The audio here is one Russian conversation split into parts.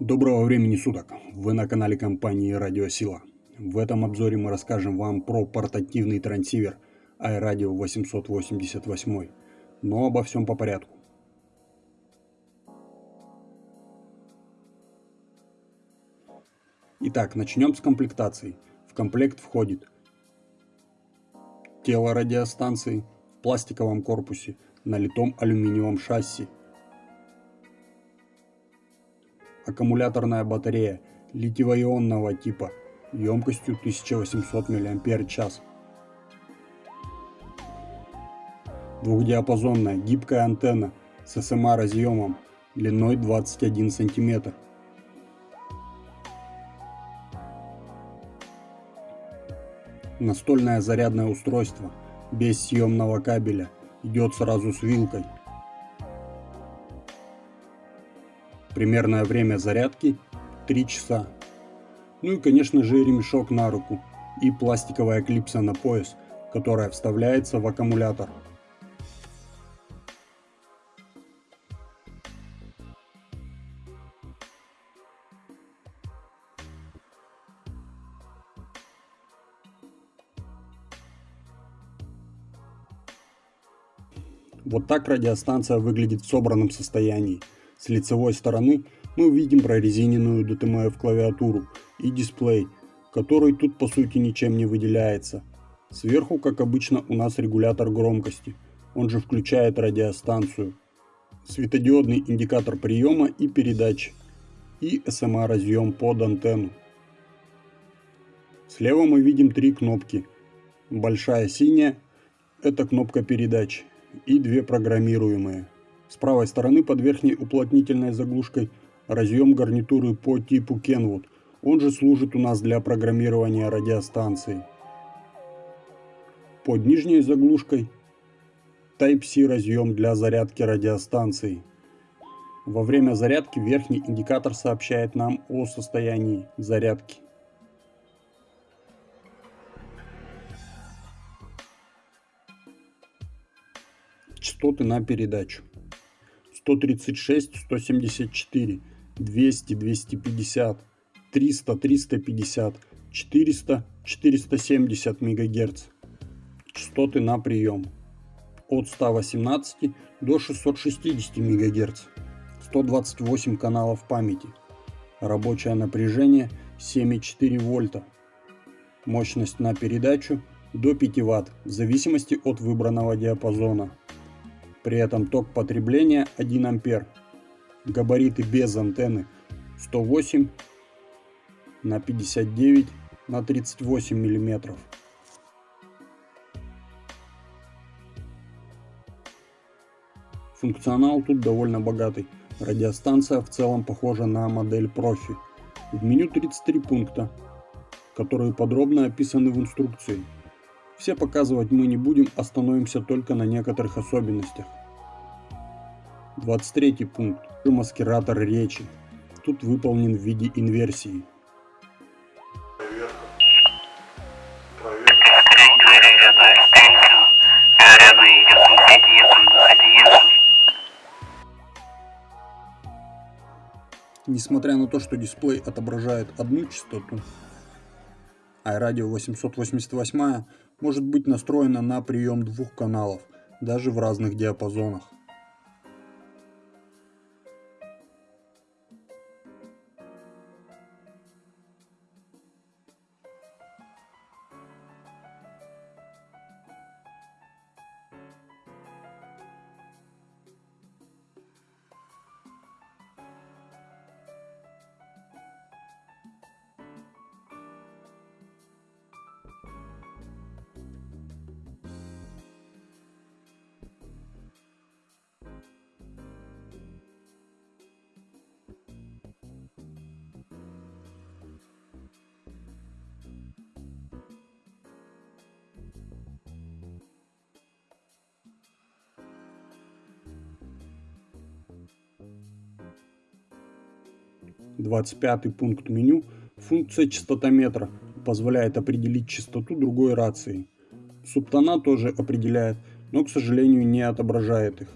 Доброго времени суток! Вы на канале компании Радиосила. В этом обзоре мы расскажем вам про портативный трансивер iRadio 888, но обо всем по порядку. Итак, начнем с комплектации. В комплект входит тело радиостанции в пластиковом корпусе на литом алюминиевом шасси, аккумуляторная батарея литиево-ионного типа емкостью 1800 мАч. Двухдиапазонная гибкая антенна с SMA разъемом длиной 21 см. Настольное зарядное устройство без съемного кабеля идет сразу с вилкой. Примерное время зарядки 3 часа. Ну и конечно же ремешок на руку и пластиковая клипса на пояс, которая вставляется в аккумулятор. Вот так радиостанция выглядит в собранном состоянии. С лицевой стороны мы увидим прорезиненную DTMF клавиатуру и дисплей, который тут по сути ничем не выделяется. Сверху, как обычно, у нас регулятор громкости, он же включает радиостанцию, светодиодный индикатор приема и передач и SMA разъем под антенну. Слева мы видим три кнопки. Большая синяя – это кнопка передач и две программируемые – с правой стороны под верхней уплотнительной заглушкой разъем гарнитуры по типу Kenwood. Он же служит у нас для программирования радиостанции. Под нижней заглушкой Type-C разъем для зарядки радиостанции. Во время зарядки верхний индикатор сообщает нам о состоянии зарядки. Частоты на передачу. 136, 174, 200, 250, 300, 350, 400, 470 МГц. Частоты на прием от 118 до 660 МГц. 128 каналов памяти. Рабочее напряжение 7,4 вольта. Мощность на передачу до 5 Вт в зависимости от выбранного диапазона. При этом ток потребления 1 ампер. Габариты без антенны 108 на 59 на 38 миллиметров. Функционал тут довольно богатый. Радиостанция в целом похожа на модель профи. В меню 33 пункта, которые подробно описаны в инструкции. Все показывать мы не будем, остановимся только на некоторых особенностях. 23 пункт. Маскиратор речи. Тут выполнен в виде инверсии. Несмотря на то, что дисплей отображает одну частоту, а радио 888 может быть настроена на прием двух каналов, даже в разных диапазонах. 25 пункт меню, функция частотометра позволяет определить частоту другой рации. Субтона тоже определяет, но, к сожалению, не отображает их.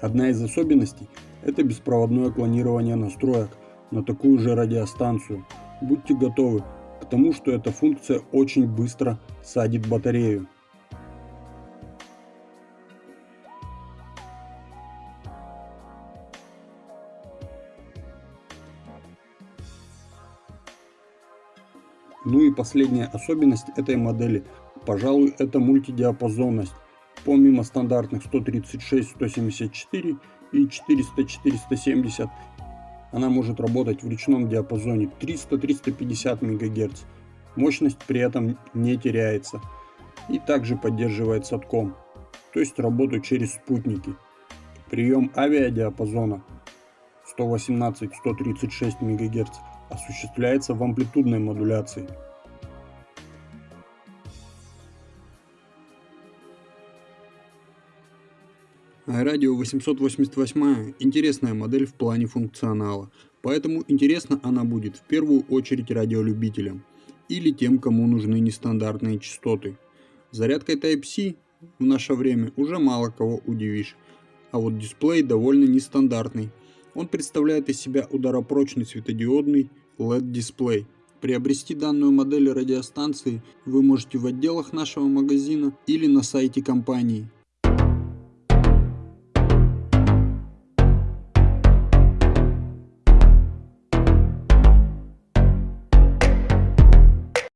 Одна из особенностей – это беспроводное клонирование настроек на такую же радиостанцию. Будьте готовы к тому, что эта функция очень быстро садит батарею. Ну и последняя особенность этой модели, пожалуй, это мультидиапазонность. Помимо стандартных 136, 174 и 400, 470, она может работать в ручном диапазоне 300-350 МГц. Мощность при этом не теряется. И также поддерживает садком, то есть работу через спутники. Прием авиадиапазона 118-136 МГц осуществляется в амплитудной модуляции. Радио 888 интересная модель в плане функционала, поэтому интересна она будет в первую очередь радиолюбителям или тем, кому нужны нестандартные частоты. Зарядкой Type-C в наше время уже мало кого удивишь, а вот дисплей довольно нестандартный – он представляет из себя ударопрочный светодиодный LED-дисплей. Приобрести данную модель радиостанции вы можете в отделах нашего магазина или на сайте компании.